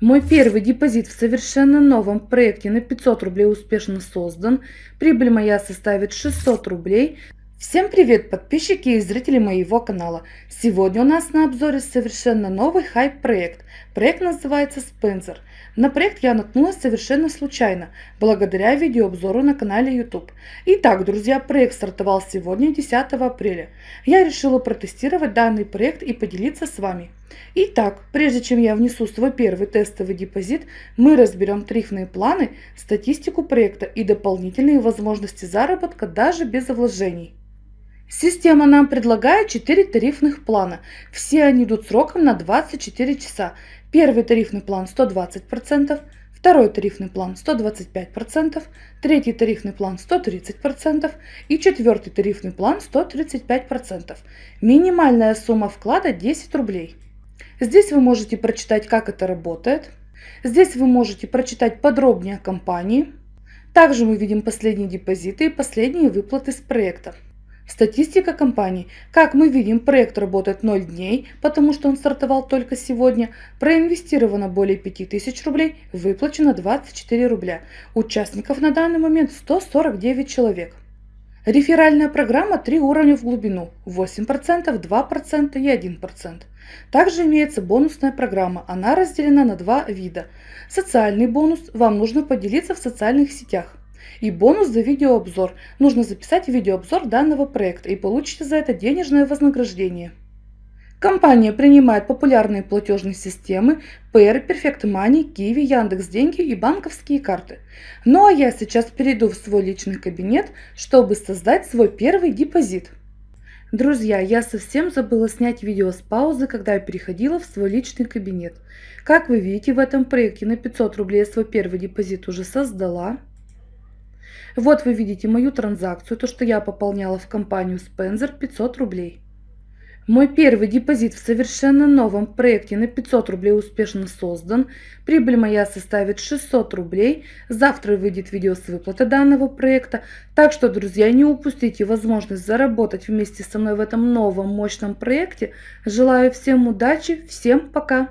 Мой первый депозит в совершенно новом проекте на 500 рублей успешно создан. Прибыль моя составит 600 рублей. Всем привет, подписчики и зрители моего канала. Сегодня у нас на обзоре совершенно новый хайп-проект. Проект называется Spencer. На проект я наткнулась совершенно случайно, благодаря видеообзору на канале YouTube. Итак, друзья, проект стартовал сегодня, 10 апреля. Я решила протестировать данный проект и поделиться с вами. Итак, прежде чем я внесу свой первый тестовый депозит, мы разберем тарифные планы, статистику проекта и дополнительные возможности заработка даже без вложений. Система нам предлагает 4 тарифных плана. Все они идут сроком на 24 часа. Первый тарифный план 120%, второй тарифный план 125%, третий тарифный план 130% и четвертый тарифный план 135%. Минимальная сумма вклада 10 рублей. Здесь вы можете прочитать, как это работает. Здесь вы можете прочитать подробнее о компании. Также мы видим последние депозиты и последние выплаты с проекта. Статистика компании. Как мы видим, проект работает 0 дней, потому что он стартовал только сегодня. Проинвестировано более 5000 рублей, выплачено 24 рубля. Участников на данный момент 149 человек. Реферальная программа 3 уровня в глубину, 8%, 2% и 1%. Также имеется бонусная программа, она разделена на два вида. Социальный бонус, вам нужно поделиться в социальных сетях. И бонус за видеообзор. Нужно записать видеообзор данного проекта и получите за это денежное вознаграждение. Компания принимает популярные платежные системы Payer, Perfect Money, Kiwi, Яндекс Деньги и банковские карты. Ну а я сейчас перейду в свой личный кабинет, чтобы создать свой первый депозит. Друзья, я совсем забыла снять видео с паузы, когда я переходила в свой личный кабинет. Как вы видите, в этом проекте на 500 рублей я свой первый депозит уже создала. Вот вы видите мою транзакцию, то, что я пополняла в компанию Spencer 500 рублей. Мой первый депозит в совершенно новом проекте на 500 рублей успешно создан. Прибыль моя составит 600 рублей. Завтра выйдет видео с выплаты данного проекта. Так что, друзья, не упустите возможность заработать вместе со мной в этом новом мощном проекте. Желаю всем удачи, всем пока!